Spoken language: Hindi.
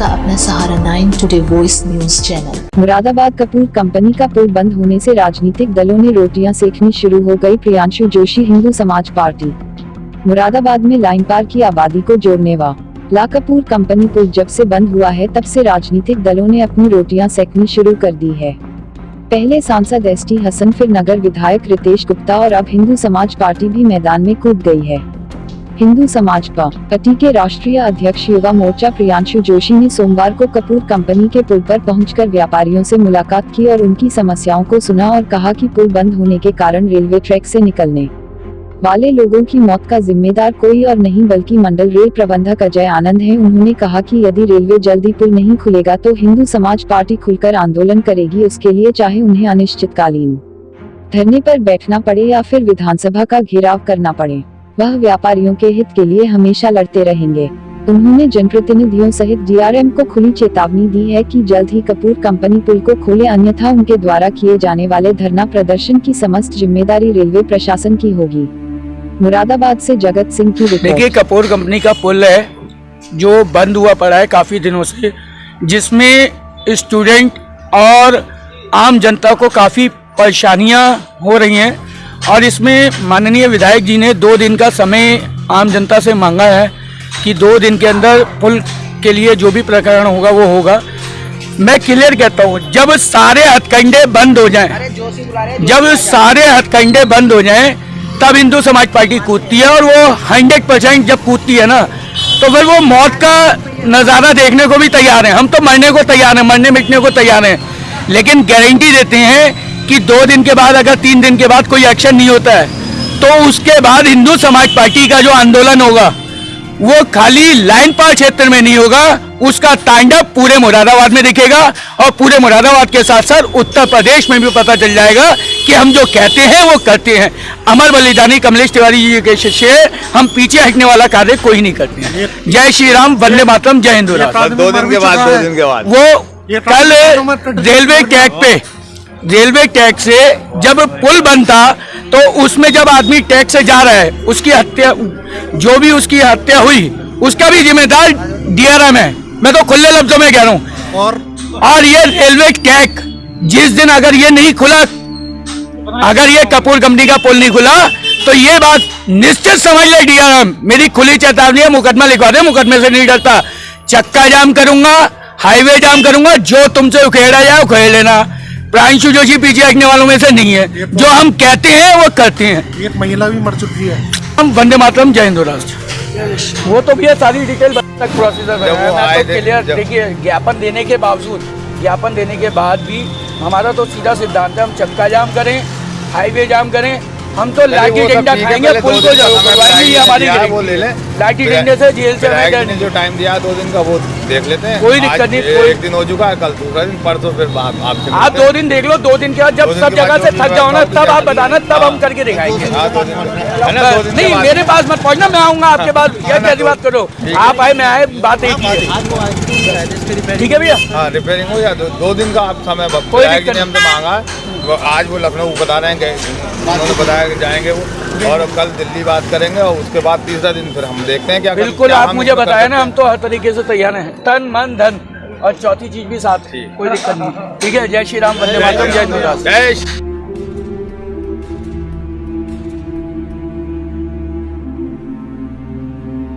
आपका अपना Sahara nine today voice news channel Moradabad Kapoor company का पुल बंद होने से राजनीतिक दलों ने रोटियाँ सेकनी शुरू हो गई प्रियांशु जोशी हिंदू समाज पार्टी। मुरादाबाद में लाइन पार की आबादी को जोड़ने वा। ला कपूर कंपनी पुल जब से बंद हुआ है, तब से राजनीतिक दलों ने अपनी रोटियाँ सेकनी शुरू कर दी है। पहले सांसद एस टी हसन, फिर नगर विधायक रितेश गुप्ता और अब हिंदू समाज पार्टी भी मैदान में कूद गई है। हिंदू समाज पार्टी के राष्ट्रीय अध्यक्ष युवा मोर्चा प्रियांशु जोशी ने सोमवार को कपूर कंपनी के पुल पर पहुंचकर व्यापारियों से मुलाकात की और उनकी समस्याओं को सुना और कहा कि पुल बंद होने के कारण रेलवे ट्रैक से निकलने वाले लोगों की मौत का जिम्मेदार कोई और नहीं बल्कि मंडल रेल प्रबंधक अजय आनंद है। उन्होंने कहा कि यदि रेलवे जल्दी पुल नहीं खुलेगा तो हिंदू समाज पार्टी खुलकर आंदोलन करेगी। उसके लिए चाहे उन्हें अनिश्चितकालीन धरने पर बैठना पड़े या फिर विधानसभा का घेराव करना पड़े। वह व्यापारियों के हित के लिए हमेशा लड़ते रहेंगे। उन्होंने जनप्रतिनिधियों सहित डीआरएम को खुली चेतावनी दी है कि जल्द ही कपूर कंपनी पुल को खोले, अन्यथा उनके द्वारा किए जाने वाले धरना प्रदर्शन की समस्त ज़िम्मेदारी रेलवे प्रशासन की होगी। मुरादाबाद से जगत सिंह की देखिए, कपूर कंपनी का पुल है, जो बंद हुआ पड़ा है काफ़ी दिनों से, जिसमें स्टूडेंट और आम जनता को काफ़ी परेशानियाँ हो रही हैं। और इसमें माननीय विधायक जी ने दो दिन का समय आम जनता से मांगा है कि दो दिन के अंदर पुल के लिए जो भी प्रकरण होगा वो होगा। मैं क्लियर कहता हूँ जब सारे हथकंडे बंद हो जाएँ जब सारे हथकंडे बंद हो जाएँ तब हिंदू समाज पार्टी कूदती है और वो हंड्रेड परसेंट जब कूदती है ना तो फिर वो मौत का नज़ारा देखने को भी तैयार है। हम तो मरने को तैयार हैं मरने मिटने को तैयार हैं लेकिन गारंटी देते हैं कि दो दिन के बाद अगर तीन दिन के बाद कोई एक्शन नहीं होता है तो उसके बाद हिंदू समाज पार्टी का जो आंदोलन होगा वो खाली लाइन पार क्षेत्र में नहीं होगा उसका तांडव पूरे मुरादाबाद में दिखेगा और पूरे मुरादाबाद के साथ साथ उत्तर प्रदेश में भी पता चल जाएगा कि हम जो कहते हैं वो करते हैं। अमर बलिदानी कमलेश तिवारी जी के शिष्य हम पीछे हटने वाला कार्य कोई नहीं करते हैं। जय श्री राम वंदे मातरम जय हिंदू राष्ट्र दो दिन के बाद दो दिन के बाद। वो कल रेलवे ट्रैक पे रेलवे ट्रैक से जब पुल बनता तो उसमें जब आदमी टैक्स से जा रहा है उसकी हत्या जो भी उसकी हत्या हुई उसका भी जिम्मेदार डीआरएम है। मैं तो खुले लफ्जों में कह रहा हूँ। और? और ये रेलवे ट्रैक जिस दिन अगर ये नहीं खुला अगर ये कपूर कंपनी का पुल नहीं खुला तो ये बात निश्चित समझ ले डीआरएम। मेरी खुली चेतावनी है मुकदमा लिखवा दे मुकदमे से नहीं डरता। चक्का जाम करूँगा हाईवे जाम करूँगा जो तुमसे उखेड़ा जाए उखेड़ लेना। प्रांशु जोशी पीछे हटने वालों में से नहीं है। जो हम कहते हैं वो करते हैं। एक महिला भी मर चुकी है। हम वंदे मातरम जय हिंदो राष्ट्र। वो तो भैया सारी डिटेल तक प्रोसीजर है। वो आए क्लियर देखिए ज्ञापन देने के बावजूद ज्ञापन देने के बाद भी हमारा तो सीधा सिद्धांत है हम चक्का जाम करें हाईवे जाम करें हम तो लाठी डंडा खाएँगे पुल को विधायक हमारी है, लाठी डंडे से जेल से ने जो टाइम दिया दो दिन का वो देख लेते हैं। कोई दिक्कत नहीं, कोई- एक दिन हो चुका है कल दूसरा दिन परसों फिर आप आपसे आप दो दिन देख लो दो दिन के बाद जब सब जगह से थक जाओ ना तब आप बताना तब हाँ। हम करके दिखाएँगे। हाँ, है नहीं मेरे पास मत पहुँचना मैं आऊँगा आपके पास हाँ, क्या कैसी तो- बात करो। आप आए मैं आए बात एक ही ठीक है भैया? हाँ रिपेयरिंग हो या दो, दो दिन का आप समय कोई विधायक जी दिक्कत ने हमसे मांगा वो आज वो लखनऊ बता रहे हैं उन्होंने बताया कि जाएँगे वो। और कल दिल्ली बात करेंगे और उसके बाद तीसरा दिन फिर हम देखते हैं क्या बिल्कुल क्या आप मुझे बताए बताया ना हम तो हर तरीके से तैयार हैं। तन मन धन और चौथी चीज़ भी साथ कोई दिक्कत नहीं। ठीक है जय श्री राम वंदे मातरम जय जय श्री-